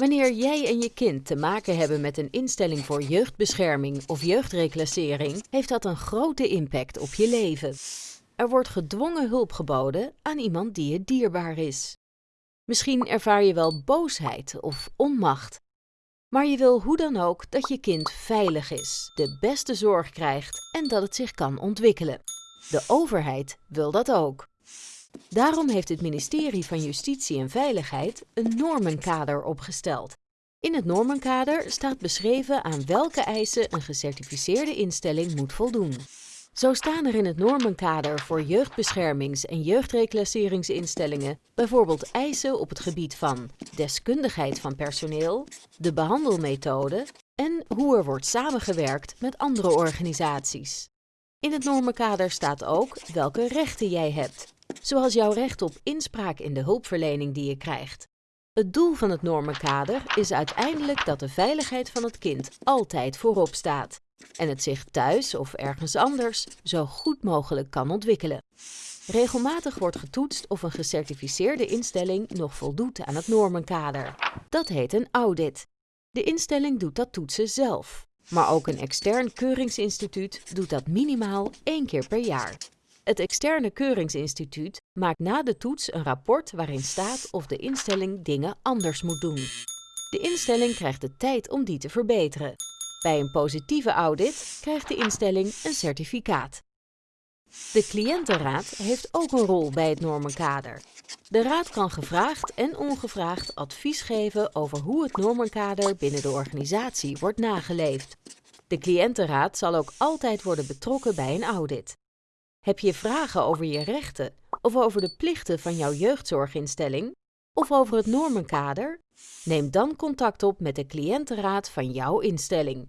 Wanneer jij en je kind te maken hebben met een instelling voor jeugdbescherming of jeugdreclassering, heeft dat een grote impact op je leven. Er wordt gedwongen hulp geboden aan iemand die je dierbaar is. Misschien ervaar je wel boosheid of onmacht. Maar je wil hoe dan ook dat je kind veilig is, de beste zorg krijgt en dat het zich kan ontwikkelen. De overheid wil dat ook. Daarom heeft het ministerie van Justitie en Veiligheid een normenkader opgesteld. In het normenkader staat beschreven aan welke eisen een gecertificeerde instelling moet voldoen. Zo staan er in het normenkader voor jeugdbeschermings- en jeugdreclasseringsinstellingen bijvoorbeeld eisen op het gebied van deskundigheid van personeel, de behandelmethode en hoe er wordt samengewerkt met andere organisaties. In het normenkader staat ook welke rechten jij hebt, zoals jouw recht op inspraak in de hulpverlening die je krijgt. Het doel van het normenkader is uiteindelijk dat de veiligheid van het kind altijd voorop staat en het zich thuis of ergens anders zo goed mogelijk kan ontwikkelen. Regelmatig wordt getoetst of een gecertificeerde instelling nog voldoet aan het normenkader. Dat heet een audit. De instelling doet dat toetsen zelf, maar ook een extern keuringsinstituut doet dat minimaal één keer per jaar. Het externe keuringsinstituut maakt na de toets een rapport waarin staat of de instelling dingen anders moet doen. De instelling krijgt de tijd om die te verbeteren. Bij een positieve audit krijgt de instelling een certificaat. De cliëntenraad heeft ook een rol bij het normenkader. De raad kan gevraagd en ongevraagd advies geven over hoe het normenkader binnen de organisatie wordt nageleefd. De cliëntenraad zal ook altijd worden betrokken bij een audit. Heb je vragen over je rechten of over de plichten van jouw jeugdzorginstelling of over het normenkader? Neem dan contact op met de cliëntenraad van jouw instelling.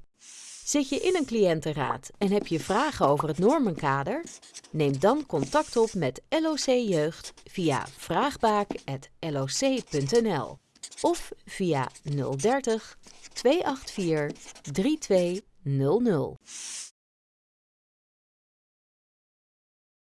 Zit je in een cliëntenraad en heb je vragen over het normenkader? Neem dan contact op met LOC Jeugd via vraagbaak.loc.nl of via 030 284 3200.